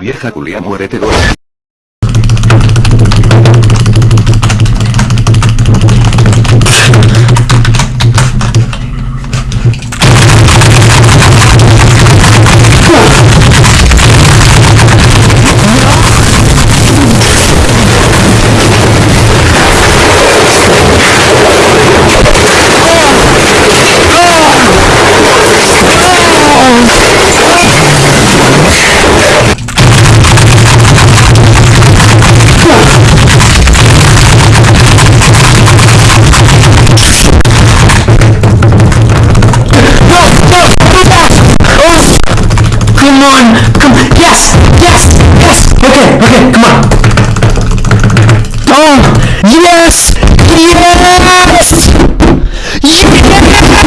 vieja culia muérete Dora. on! Come, yes! Yes! Yes! Okay, okay, come on. Oh! Yes! Yes! Yes!